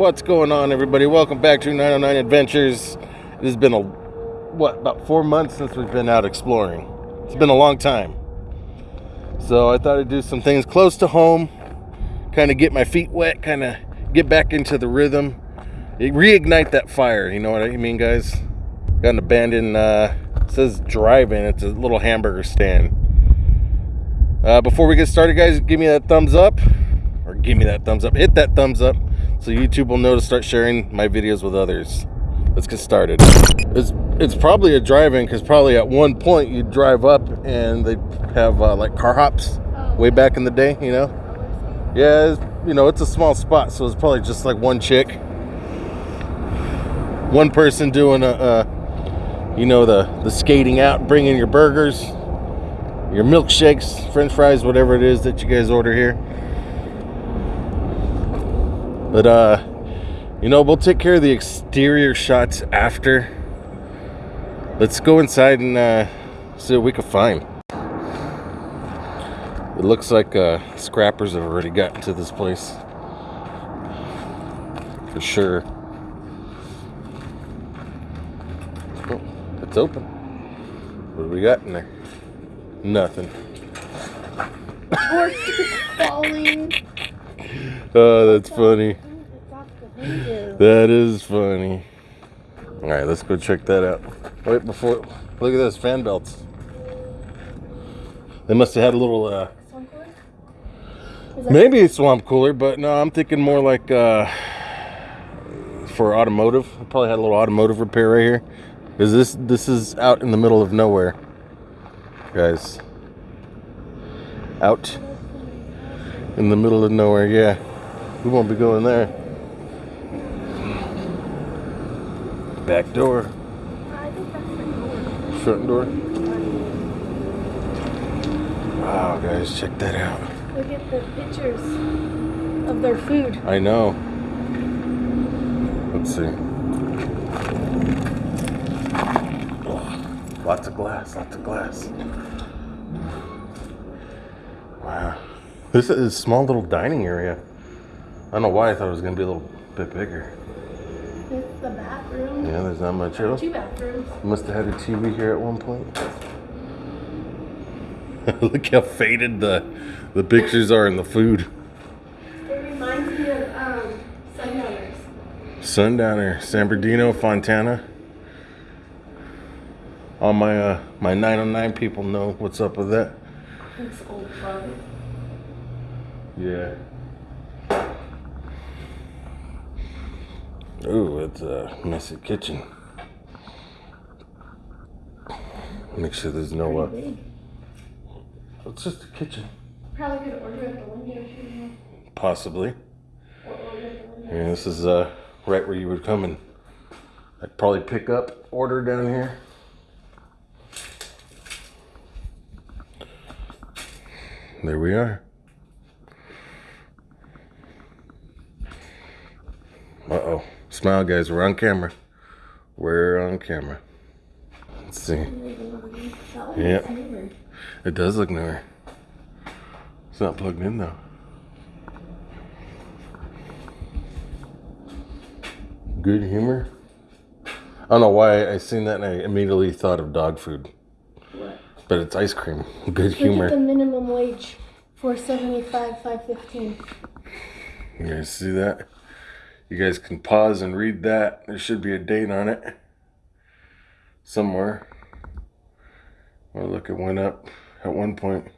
What's going on, everybody? Welcome back to 909 Adventures. It has been a what about four months since we've been out exploring. It's been a long time. So I thought I'd do some things close to home, kind of get my feet wet, kind of get back into the rhythm, reignite that fire. You know what I mean, guys? Got an abandoned, uh, says drive-in. It's a little hamburger stand. Uh, before we get started, guys, give me that thumbs up, or give me that thumbs up. Hit that thumbs up, so YouTube will know to start sharing my videos with others. Let's get started. It's it's probably a drive-in because probably at one point you drive up and they have uh, like car hops way back in the day. You know, yeah, it's, you know it's a small spot, so it's probably just like one chick, one person doing a, a you know the the skating out, bringing your burgers your milkshakes, french fries, whatever it is that you guys order here. But, uh, you know, we'll take care of the exterior shots after. Let's go inside and uh, see what we can find. It looks like uh, scrappers have already gotten to this place. For sure. Oh, it's open. What do we got in there? Nothing. Horse falling. Oh, that's funny. That is funny. All right, let's go check that out. Wait, before look at those fan belts. They must have had a little. uh Maybe a swamp cooler, but no, I'm thinking more like uh for automotive. Probably had a little automotive repair right here. Is this this is out in the middle of nowhere, guys? Out in the middle of nowhere. Yeah, we won't be going there. Back door, I think that's the door. front door. Wow, guys, check that out. Look at the pictures of their food. I know. Let's see. Oh, lots of glass, lots of glass. Wow. This is a small little dining area. I don't know why I thought it was going to be a little bit bigger. It's the bathroom. Yeah, there's not much else. Two bathrooms. Must have had a TV here at one point. Look how faded the the pictures are in the food. It reminds me of um, Sundowners. Sundowner, San Bernardino, Fontana. All my uh, my 909 people know what's up with that. It's old club. Yeah. Ooh, it's a messy kitchen. Make sure there's no uh, It's just a kitchen. Probably could order at the window too. Possibly. Or order at the window. Yeah, this is uh right where you would come and I'd probably pick up order down here. There we are. Uh oh. Smile guys, we're on camera. We're on camera. Let's see. Yeah. It does look newer. It's not plugged in though. Good humor. I don't know why I seen that and I immediately thought of dog food, What? but it's ice cream. Good Look at the humor. minimum wage. Four seventy five, five fifteen. You guys see that? You guys can pause and read that. There should be a date on it somewhere. Oh, look, it went up at one point.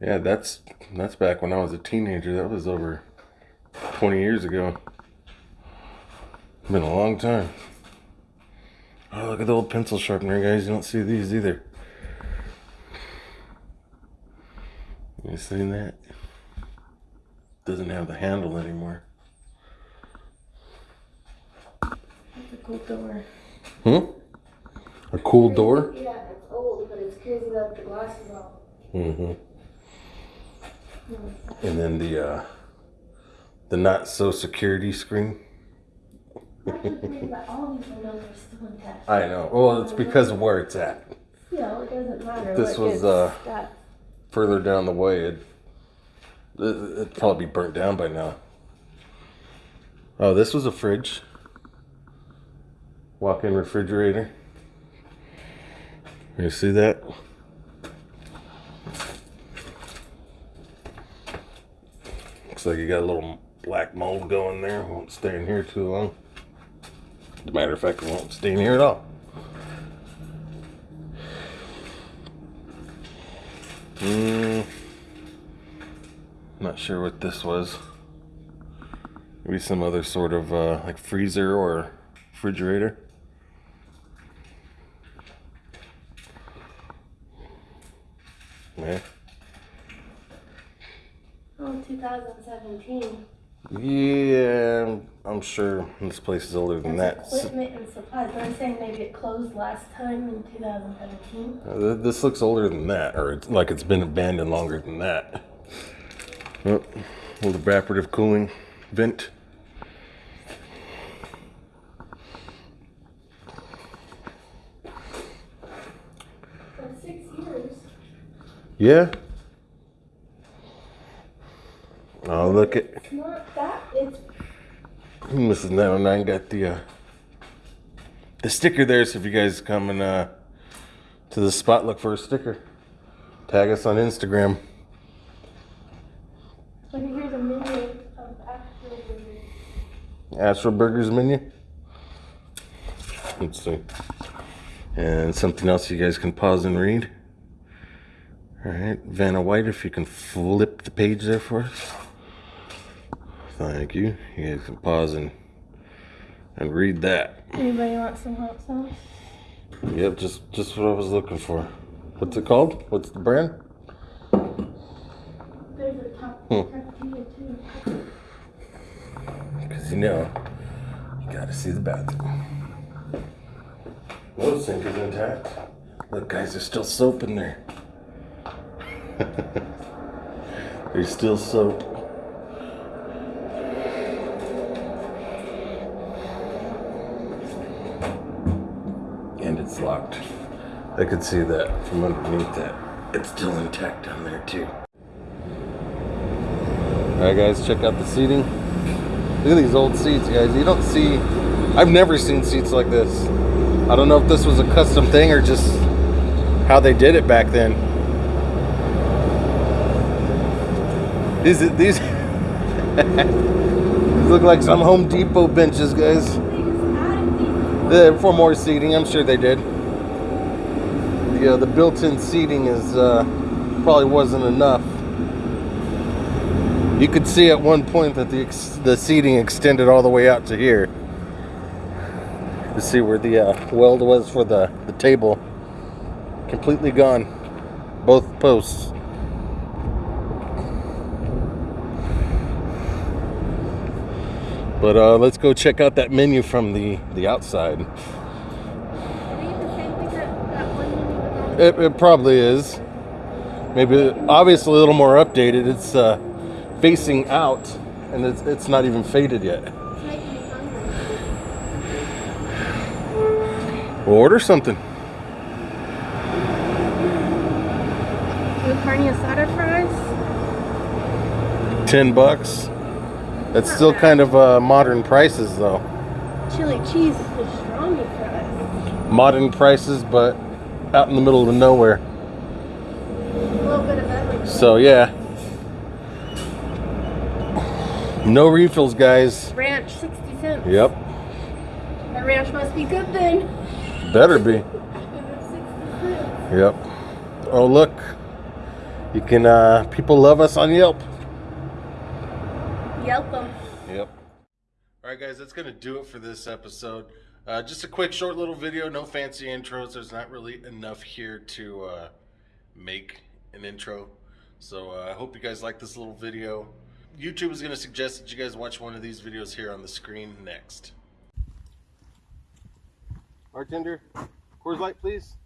Yeah, that's that's back when I was a teenager. That was over 20 years ago. Been a long time. Oh, look at the old pencil sharpener, guys. You don't see these either. You seen that? Doesn't have the handle anymore. That's a cool door. Hmm? A cool door? Yeah, it's old, but it's crazy that the glass is all. Mm-hmm. And then the uh the not so security screen. But all these windows are still intact. I know. Well, it's because of where it's at. Yeah, it doesn't matter. This was, uh, got- Further down the way, it, it it'd probably be burnt down by now. Oh, this was a fridge. Walk-in refrigerator. You see that? Looks like you got a little black mold going there. Won't stay in here too long. As a matter of fact, it won't stay in here at all. Hmm. Not sure what this was. Maybe some other sort of uh, like freezer or refrigerator. Yeah. Oh, 2017. Yeah, I'm sure this place is older than that. Equipment and supplies. But I'm saying maybe it closed last time in 2017. Uh, This looks older than that, or it's like it's been abandoned longer than that. Oh, little evaporative cooling vent. For six years. Yeah. Oh, look at It's not that. It's Mrs. 909 got the uh, the sticker there. So if you guys come and uh, to the spot, look for a sticker. Tag us on Instagram. like here's a menu of actual burgers. Astro Burgers menu. Let's see. And something else you guys can pause and read. All right, Vanna White, if you can flip the page there for us. Thank you. You guys can pause and and read that. Anybody want some hot sauce? Yep, just just what I was looking for. What's it called? What's the brand? There's a top Hmm. Because you know, you gotta see the bathroom. No sink is intact. Look, guys, there's still soap in there. there's still soap. And it's locked. I could see that from underneath that. It's still intact down there, too. Alright, guys, check out the seating. Look at these old seats, guys. You don't see. I've never seen seats like this. I don't know if this was a custom thing or just how they did it back then. These these these look like some Home Depot benches, guys. They just added these. The, for more seating, I'm sure they did. The uh, the built-in seating is uh, probably wasn't enough. You could see at one point that the the seating extended all the way out to here. To see where the uh, weld was for the the table, completely gone, both posts. But uh, let's go check out that menu from the the outside. Are they the same thing that, that one menu was on? It, it probably is. Maybe obviously a little more updated. It's uh, facing out, and it's it's not even faded yet. It's making me hungry. We'll order something. Carne asada fries. Ten bucks. That's still kind of uh, modern prices, though. Chili cheese pastrami fries. Modern prices, but out in the middle of nowhere. A little bit of. So yeah. No refills, guys. Ranch, 60 cents. Yep. That ranch must be good then. Better be. 60 cents. Yep. Oh look, you can. uh People love us on Yelp. Yelp them. Yep. All right, guys, that's gonna do it for this episode. Uh, just a quick, short little video. No fancy intros. There's not really enough here to uh, make an intro. So uh, I hope you guys like this little video. YouTube is gonna suggest that you guys watch one of these videos here on the screen next. Bartender, Coors Light, please.